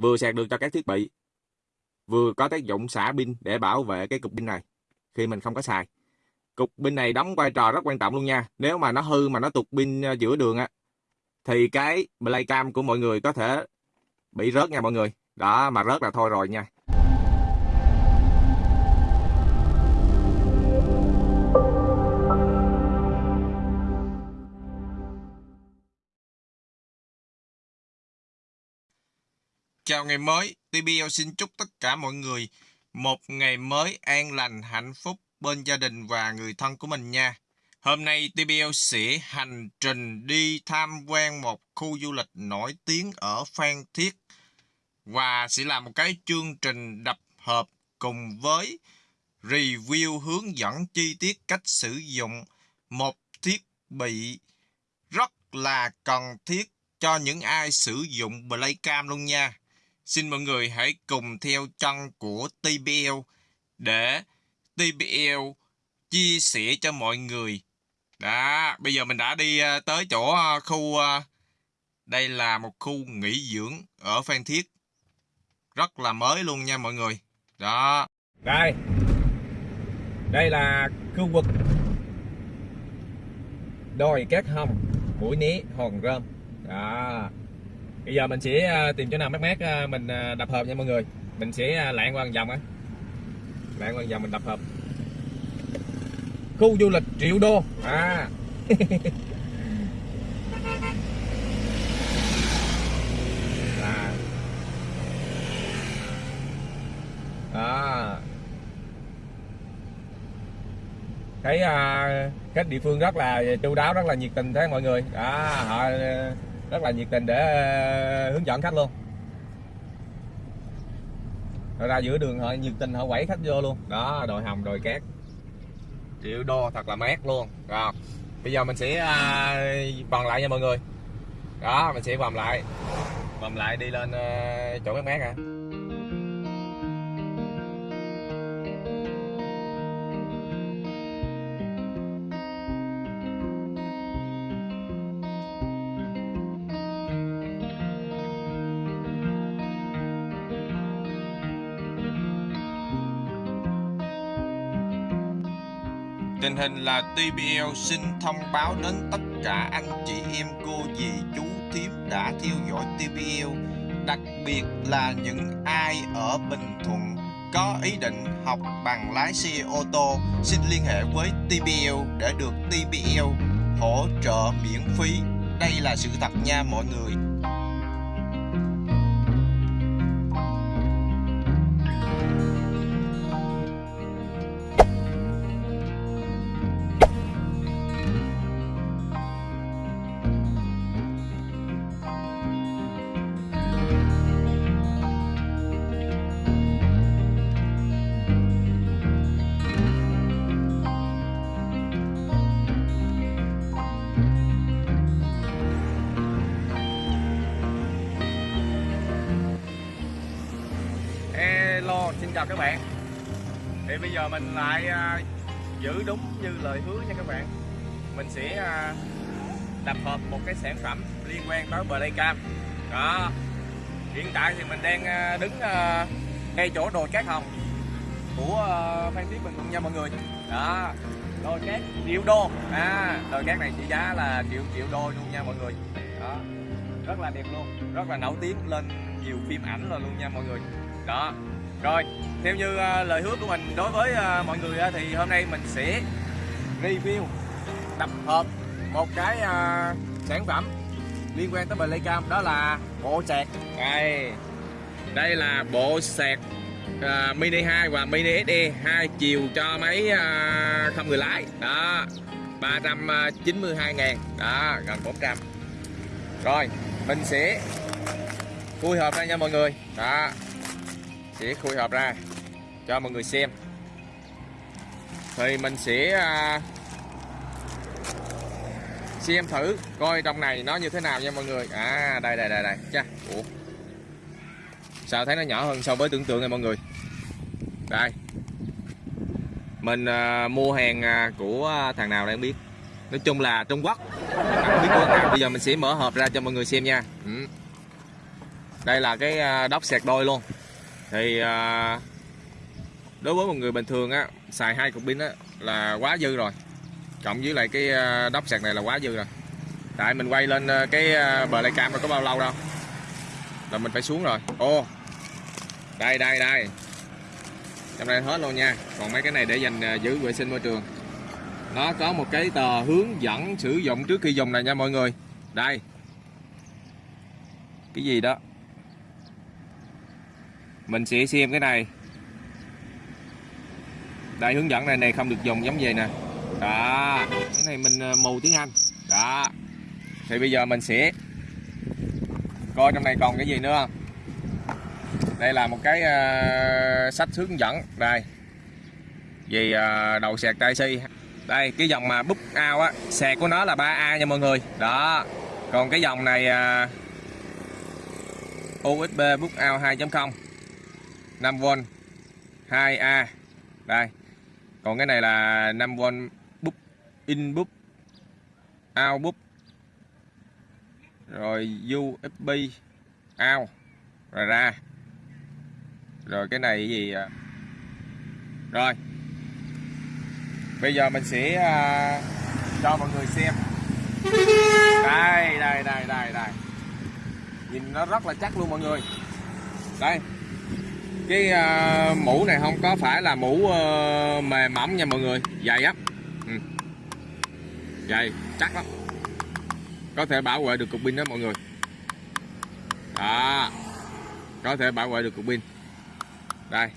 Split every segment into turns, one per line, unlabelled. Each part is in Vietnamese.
vừa sạc được cho các thiết bị, vừa có tác dụng xả pin để bảo vệ cái cục pin này, khi mình không có xài. Cục pin này đóng vai trò rất quan trọng luôn nha. Nếu mà nó hư mà nó tụt pin ờ, giữa đường á, thì cái playcam của mọi người có thể bị rớt nha mọi người. Đó, mà rớt là thôi rồi nha. Chào ngày mới, TBL xin chúc tất cả mọi người một ngày mới an lành, hạnh phúc bên gia đình và người thân của mình nha. Hôm nay TBL sẽ hành trình đi tham quan một khu du lịch nổi tiếng ở Phan Thiết và sẽ làm một cái chương trình đập hợp cùng với review hướng dẫn chi tiết cách sử dụng một thiết bị rất là cần thiết cho những ai sử dụng Playcam luôn nha. Xin mọi người hãy cùng theo chân của TBL để TBL chia sẻ cho mọi người. Đó, bây giờ mình đã đi ờ, tới chỗ ờ, khu ờ, đây là một khu nghỉ dưỡng ở Phan Thiết. Rất là mới luôn nha mọi người. Đó. Đây. Đây là khu vực đồi cát hồng, mũi né, hòn rơm. Đó bây giờ mình sẽ à, tìm chỗ nào mát mát à, mình à, đập hợp nha mọi người. Mình sẽ lạng qua vòng á. Lạng qua vòng mình đập hợp khu du lịch triệu đô. À. À. Đó thấy uh, địa phương rất là chu đáo rất là nhiệt tình thế mọi người. Đó họ rất là nhiệt tình để ờ, hướng dẫn khách luôn. Rồi ra giữa đường họ nhiệt tình họ quẩy khách vô luôn. Đó, đồi hồng đồi cát. Triệu đô thật là mát luôn. Rồi, bây giờ mình sẽ ờ, vòng lại nha mọi người. Đó, mình sẽ vòng lại. Vòng lại đi lên ờ, chỗ mát mát à Tình hình là TBL xin thông báo đến tất cả anh chị em cô, dì, chú, thím đã theo dõi TBL Đặc biệt là những ai ở Bình Thuận có ý định học bằng lái xe ô tô, Xin liên hệ với TBL để được TBL hỗ trợ miễn phí. Đây là sự thật nha mọi người. Xin chào các bạn. Thì bây giờ mình lại uh, giữ đúng như lời hứa nha các bạn. Mình sẽ uh, tập hợp một cái sản phẩm liên quan tới Playcam. Đó. Hiện tại thì mình đang uh, đứng uh, ngay chỗ đồi cát hồng của uh, Phan Thiết Bình Thuận nha mọi người. Đó. Đồi cát triệu đô. À đồi cát này trị giá là triệu triệu đô luôn nha mọi người. Đó. Rất là đẹp luôn. Rất là nổi tiếng lên nhiều phim ảnh rồi luôn nha mọi người. Đó rồi, theo như uh, lời hứa của mình đối với uh, mọi người uh, thì hôm nay mình sẽ review tập hợp một cái uh, sản phẩm liên quan tới Playcam đó là bộ sạc. Đây. Đây là bộ sạc uh, Mini 2 và Mini SE hai chiều cho máy uh, không người lái. Đó. 392 ngàn Đó, gần 400 Rồi, mình sẽ khui hộp ra nha mọi người Đó sẽ khui hộp ra cho mọi người xem. Thì mình sẽ à, xem thử coi trong này nó như thế nào nha mọi người. À đây đây đây đây. Cha Ủa. sao thấy nó nhỏ hơn so với tưởng tượng này mọi người? Đây. Mình à, mua hàng à, của à, thằng nào đang biết? Nói chung là Trung Quốc. À, biết của nào. Bây giờ mình sẽ mở hộp ra cho mọi người xem nha. Ừ. đây là cái à, đốc sạc đôi luôn thì à, đối với một người bình thường á xài hai cục pin á là quá dư rồi. Cộng với lại cái à, đắp đốc sạc này là quá dư rồi. Tại mình quay lên à, cái à, bờ lay cam có bao lâu đâu. Là mình phải xuống rồi. Ô đây đây đây. Trong đây hết luôn nha. Còn mấy cái này để dành giữ vệ sinh môi trường. Nó có một cái tờ hướng dẫn sử dụng trước khi dùng này nha mọi người. Đây. Cái gì đó? Mình sẽ xem cái này. Đây hướng dẫn này này không được dùng giống vậy nè. Đó cái này mình ờ, mù tiếng Anh. Đó. Thì bây giờ mình sẽ coi trong này còn cái gì nữa không? Đây là một cái uh, sách hướng dẫn. Đây. Vì uh, đầu sạc tai si. Đây cái dòng mà bút ao á sạc của nó là 3A nha mọi người. Đó. Còn cái dòng này uh, USB bút ao 2.0 5V 2A đây còn cái này là 5V bút in bút out bút rồi USB out rồi ra. Rồi cái này gì à? rồi bây giờ mình sẽ uh, cho mọi người xem. Đây đây đây đây đây. Nhìn nó rất là chắc luôn mọi người. Đây cái uh, mũ này không? Có phải là mũ uh, mềm mỏng nha mọi người? Dày á. Ừ. dày chắc lắm. Có thể bảo vệ được cục pin đó mọi người. Đó. Có thể bảo vệ được cục pin. Đây.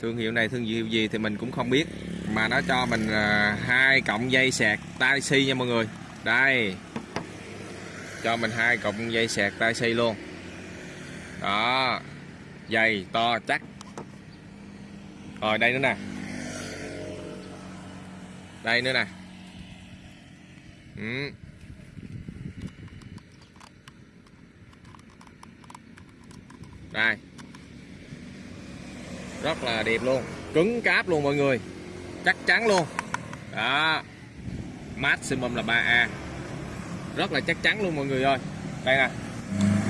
Thương hiệu này thương hiệu gì thì mình cũng không biết. Mà nó cho mình uh, hai cộng dây sạc tai si nha mọi người. Đây. Cho mình hai cọng dây sạc tai si luôn đó. Dày, to, chắc. Rồi, đây nữa nè. Đây nữa nè. Ừ. đây. Rất là đẹp luôn. Cứng cáp luôn mọi người. Chắc chắn luôn. Đó. Maximum là 3A rất là chắc chắn luôn mọi người ơi. Đây nè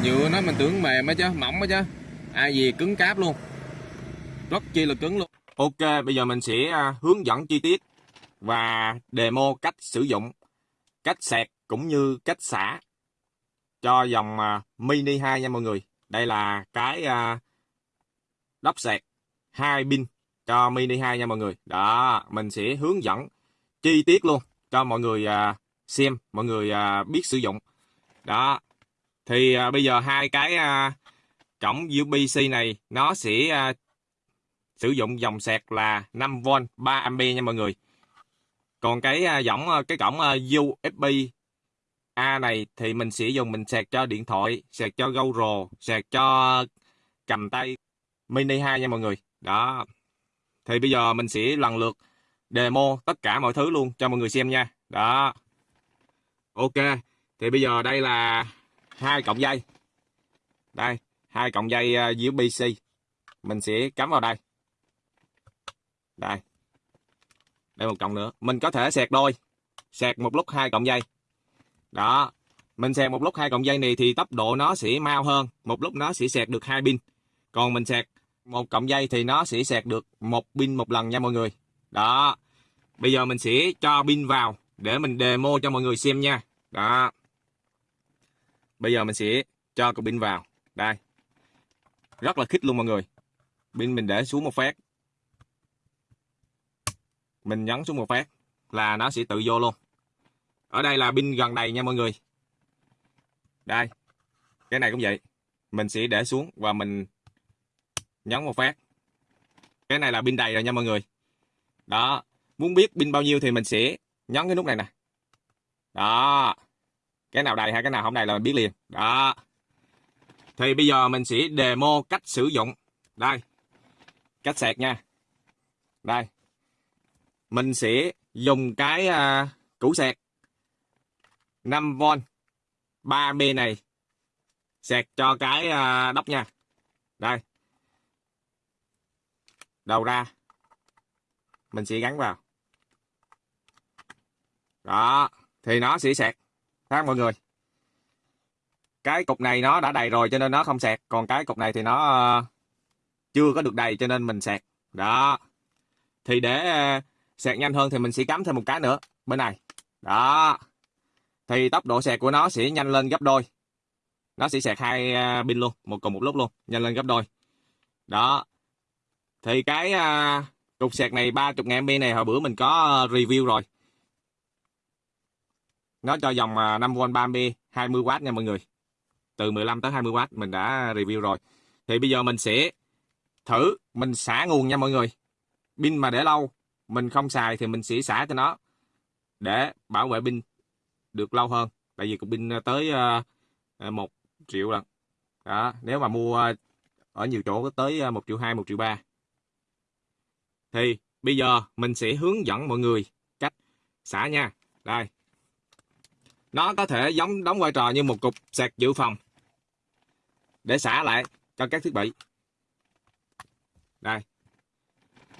nhựa nó, mình tưởng mềm á chứ, mỏng á chứ. Ai gì cứng cáp luôn. Rất chi là cứng luôn. Ok, bây giờ mình sẽ à, hướng dẫn chi tiết và demo cách sử dụng, cách sạc cũng như cách xả cho dòng à, mini 2 nha mọi người. Đây là cái à, lắp đắp sạc hai pin cho mini 2 nha mọi người. Đó, mình sẽ hướng dẫn chi tiết luôn cho mọi người xem, mọi người biết sử dụng. Đó thì à, bây giờ hai cái à, cổng USB-C này nó sẽ à, sử dụng dòng sạc là 5V 3A nha mọi người. Còn cái à, dòng à, cái cổng à, USB A này thì mình sẽ dùng mình sạc cho điện thoại sạc cho GoPro sạc cho cầm tay Mini 2 nha mọi người. Đó. Thì bây giờ mình sẽ lần lượt demo tất cả mọi thứ luôn cho mọi người xem nha. Đó. Ok. Thì bây giờ đây là hai cọng dây. Đây, hai cọng dây ờ, USB-C mình sẽ cắm vào đây. Đây. Đây một cọng nữa. Mình có thể sạc đôi. Sạc một lúc hai cọng dây. Đó. Mình sạc một lúc hai cọng dây này thì tốc độ nó sẽ mau hơn. Một lúc nó sẽ sạc được hai pin. Còn mình sạc một cọng dây thì nó sẽ sạc được một pin một lần nha mọi người. Đó. Bây giờ mình sẽ cho pin vào để mình demo cho mọi người xem nha. Đó bây giờ mình sẽ cho cục pin vào. Đây. Rất là khít luôn mọi người. Pin mình để xuống một phát. Mình nhấn xuống một phát là nó sẽ tự vô luôn. Ở đây là pin gần đầy nha mọi người. Đây. Cái này cũng vậy. Mình sẽ để xuống và mình nhấn một phát. Cái này là pin đầy rồi nha mọi người. Đó. Muốn biết pin bao nhiêu thì mình sẽ nhấn cái nút này nè. Đó cái nào đầy hay cái nào không đầy là mình biết liền. Đó. Thì bây giờ mình sẽ demo cách sử dụng. Đây. Cách sạc nha. Đây. Mình sẽ dùng cái uh, củ sạc. 5V 3B này. Sạc cho cái uh, đốc nha. Đây. Đầu ra. Mình sẽ gắn vào. Đó. Thì nó sẽ sạc ha mọi người. Cái cục này nó đã đầy rồi cho nên nó không sạc còn cái cục này thì nó ờ, chưa có được đầy cho nên mình sạc đó. Thì để ờ, sạc nhanh hơn thì mình sẽ cắm thêm một cái nữa bên này. Đó. Thì tốc độ sạc của nó sẽ nhanh lên gấp đôi. Nó sẽ sạc hai ờ, pin luôn, một cùng một lúc luôn, nhanh lên gấp đôi. Đó. Thì cái cục sạc này 30 ngàn mAh này hồi bữa mình có review rồi nó cho dòng 5V 30 20W nha mọi người. Từ 15 tới 20W mình đã review rồi. Thì bây giờ mình sẽ thử, mình xả nguồn nha mọi người. Pin mà để lâu, mình không xài thì mình sẽ xả cho nó để bảo vệ pin được lâu hơn. Tại vì cục pin tới à, à, một 1 triệu lần. Đó, nếu mà mua ở nhiều chỗ có tới à, 1 triệu 2 1 triệu 3 thì bây giờ mình sẽ hướng dẫn mọi người cách xả nha. Đây nó có thể giống đóng vai trò như một cục sạc dự phòng. Để xả lại cho các thiết bị. Đây.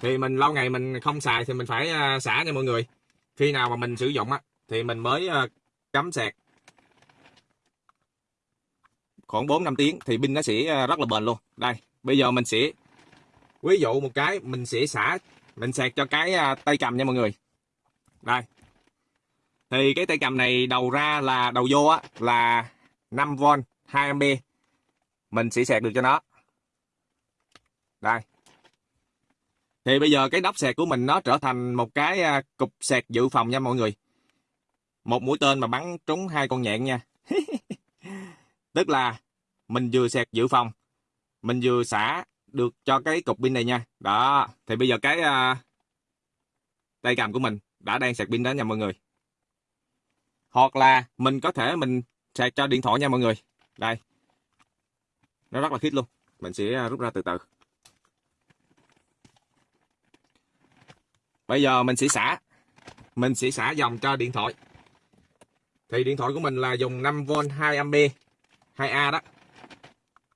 Thì mình lâu ngày mình không xài thì mình phải ờ, xả nha mọi người. Khi nào mà mình sử dụng á, thì mình mới ờ, cắm sạc. Khoảng 4 5 tiếng thì pin nó sẽ ờ, rất là bền luôn. Đây, bây giờ mình sẽ, ví dụ một cái mình sẽ xả, mình sạc cho cái tay cầm nha mọi người. Đây thì cái tay cầm này đầu ra là đầu vô á là 5V 2A mình sẽ sạc được cho nó. Đây. Thì bây giờ cái nắp sạc của mình nó trở thành một cái à, cục sạc dự phòng nha mọi người. Một mũi tên mà bắn trúng hai con nhện nha. Tức là mình vừa sạc dự phòng mình vừa xả được cho cái cục pin này nha. Đó thì bây giờ cái uh, tay cầm của mình đã đang sạc pin đó nha mọi người hoặc là mình có thể mình sạc cho điện thoại nha mọi người. Đây. Nó rất là khít luôn. Mình sẽ à, rút ra từ từ. Bây giờ mình sẽ xả. Mình sẽ xả dòng cho điện thoại. Thì điện thoại của mình là dùng 5V 2A 2A đó.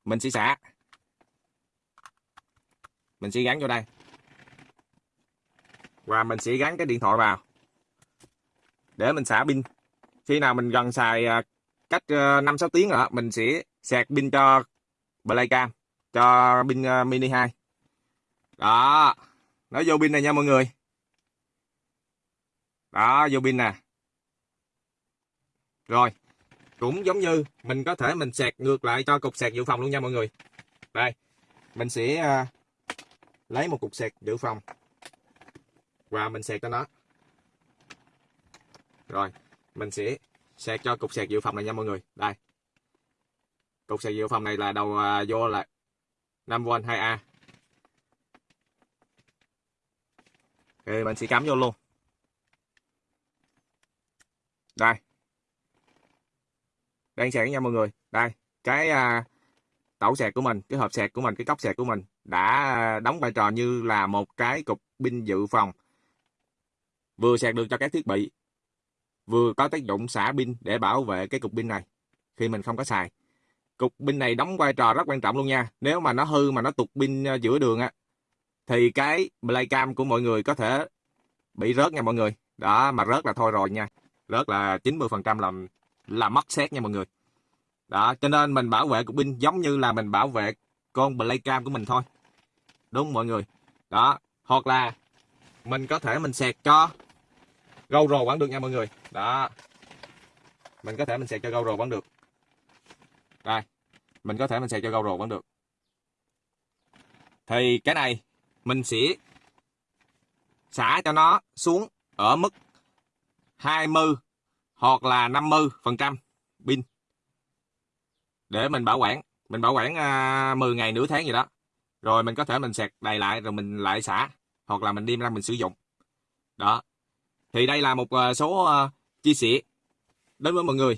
Mình sẽ xả. Mình sẽ gắn vô đây. Và mình sẽ gắn cái điện thoại vào. Để mình xả pin khi nào mình gần xài à, cách ờ, 5-6 tiếng rồi mình sẽ sạc pin cho Playcam, cho pin ờ, mini 2 đó. Nó vô pin này nha mọi người. Đó, vô pin nè. Rồi. Cũng giống như mình có thể mình sạc ngược lại cho cục sạc dự phòng luôn nha mọi người. Đây. Mình sẽ à, lấy một cục sạc dự phòng. Và mình sạc cho nó. Rồi mình sẽ sạc cho cục sạc dự phòng này nha mọi người. Đây. Cục sạc dự phòng này là đầu uh, vô là 5V 2A thì mình sẽ cắm vô luôn. Đây. Đang sạc nha mọi người. Đây cái uh, tẩu sạc của mình cái hộp sạc của mình cái cốc sạc của mình đã à, đóng vai trò như là một cái cục pin dự phòng. Vừa sạc được cho các thiết bị vừa có tác dụng xả pin để bảo vệ cái cục pin này, khi mình không có xài. Cục pin này đóng vai trò rất quan trọng luôn nha. Nếu mà nó hư mà nó tụt pin ờ, giữa đường á, thì cái playcam của mọi người có thể bị rớt nha mọi người. Đó, mà rớt là thôi rồi nha. Rớt là 90% là là mất xét nha mọi người. Đó, cho nên mình bảo vệ cục pin giống như là mình bảo vệ con playcam của mình thôi. Đúng mọi người. Đó, hoặc là mình có thể mình sạc cho GoPro vẫn được nha mọi người đó. Mình có thể mình sạc cho GoPro vẫn được. Đây. Mình có thể mình sạc cho GoPro vẫn được. Thì cái này mình sẽ xả cho nó xuống ở mức 20 hoặc là 50 phần trăm pin. Để mình bảo quản. Mình bảo quản à, uh, 10 ngày nửa tháng gì đó. Rồi mình có thể mình sạc đầy lại rồi mình lại xả. Hoặc là mình đem ra mình sử dụng. Đó. Thì đây là một à, số à, chia sẻ đến với mọi người.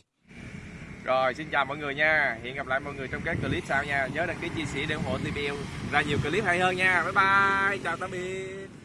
Rồi, xin chào mọi người nha. Hẹn gặp lại mọi người trong các clip sau nha. Nhớ đăng ký chia sẻ để ủng hộ TBL ra nhiều clip hay hơn nha. Bye bye. Chào tạm biệt.